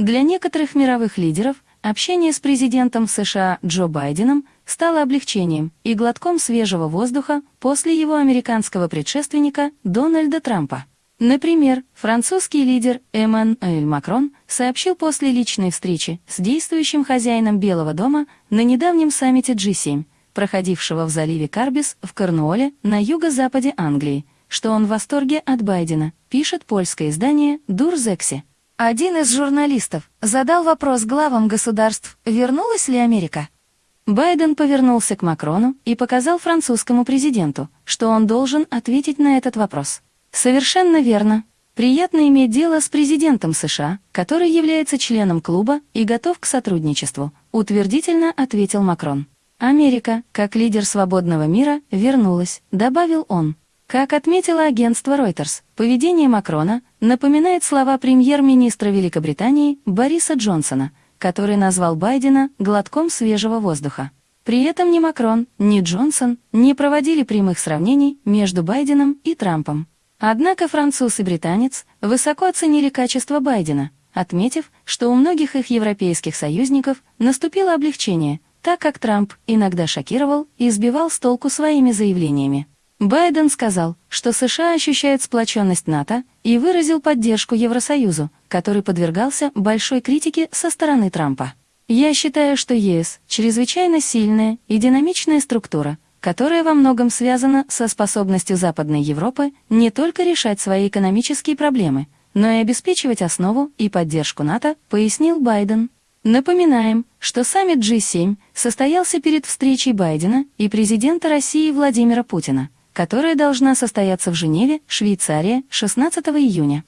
Для некоторых мировых лидеров общение с президентом США Джо Байденом стало облегчением и глотком свежего воздуха после его американского предшественника Дональда Трампа. Например, французский лидер Эммануэль Макрон сообщил после личной встречи с действующим хозяином Белого дома на недавнем саммите G7, проходившего в заливе Карбис в Корнуолле на юго-западе Англии, что он в восторге от Байдена, пишет польское издание «Дурзекси». Один из журналистов задал вопрос главам государств, вернулась ли Америка. Байден повернулся к Макрону и показал французскому президенту, что он должен ответить на этот вопрос. Совершенно верно. Приятно иметь дело с президентом США, который является членом клуба и готов к сотрудничеству, утвердительно ответил Макрон. Америка, как лидер свободного мира, вернулась, добавил он. Как отметило агентство Reuters, поведение Макрона напоминает слова премьер-министра Великобритании Бориса Джонсона, который назвал Байдена глотком свежего воздуха. При этом ни Макрон, ни Джонсон не проводили прямых сравнений между Байденом и Трампом. Однако француз и британец высоко оценили качество Байдена, отметив, что у многих их европейских союзников наступило облегчение, так как Трамп иногда шокировал и сбивал с толку своими заявлениями. Байден сказал, что США ощущают сплоченность НАТО и выразил поддержку Евросоюзу, который подвергался большой критике со стороны Трампа. «Я считаю, что ЕС – чрезвычайно сильная и динамичная структура, которая во многом связана со способностью Западной Европы не только решать свои экономические проблемы, но и обеспечивать основу и поддержку НАТО, пояснил Байден. Напоминаем, что саммит G7 состоялся перед встречей Байдена и президента России Владимира Путина, которая должна состояться в Женеве, Швейцария, 16 июня.